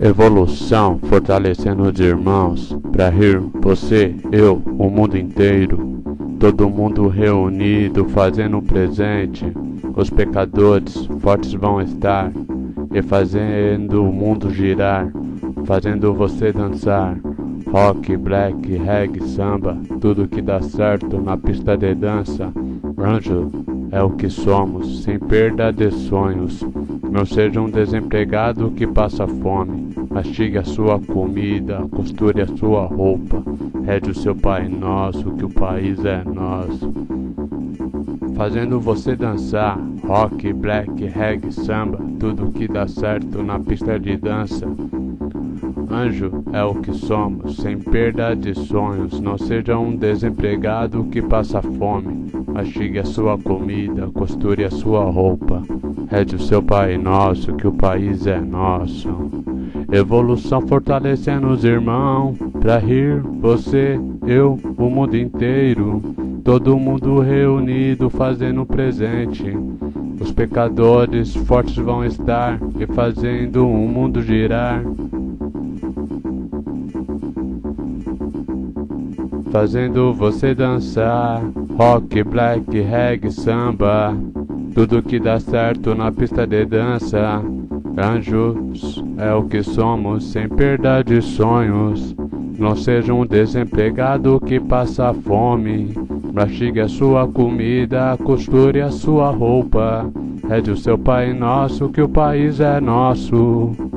Evolução, fortalecendo os irmãos, pra rir você, eu, o mundo inteiro. Todo mundo reunido, fazendo presente. Os pecadores fortes vão estar, e fazendo o mundo girar, fazendo você dançar. Rock, black, reggae, samba, tudo que dá certo na pista de dança. Anjo é o que somos, sem perda de sonhos. Não seja um desempregado que passa fome. Mastigue a sua comida, costure a sua roupa. Rede o seu Pai Nosso, que o país é nosso. Fazendo você dançar, rock, black, reggae, samba, tudo que dá certo na pista de dança. Anjo é o que somos, sem perda de sonhos. Não seja um desempregado que passa fome. Mastigue a sua comida, costure a sua roupa. Rede o seu Pai Nosso, que o país é nosso. Evolução fortalecendo os irmãos, pra rir você, eu, o mundo inteiro. Todo mundo reunido fazendo presente. Os pecadores fortes vão estar e fazendo o mundo girar. Fazendo você dançar, rock, black, reggae, samba, tudo que dá certo na pista de dança. Anjos é o que somos, sem perda de sonhos. Não seja um desempregado que passa fome. Mastigue a sua comida, costure a sua roupa. Rede o seu Pai Nosso, que o país é nosso.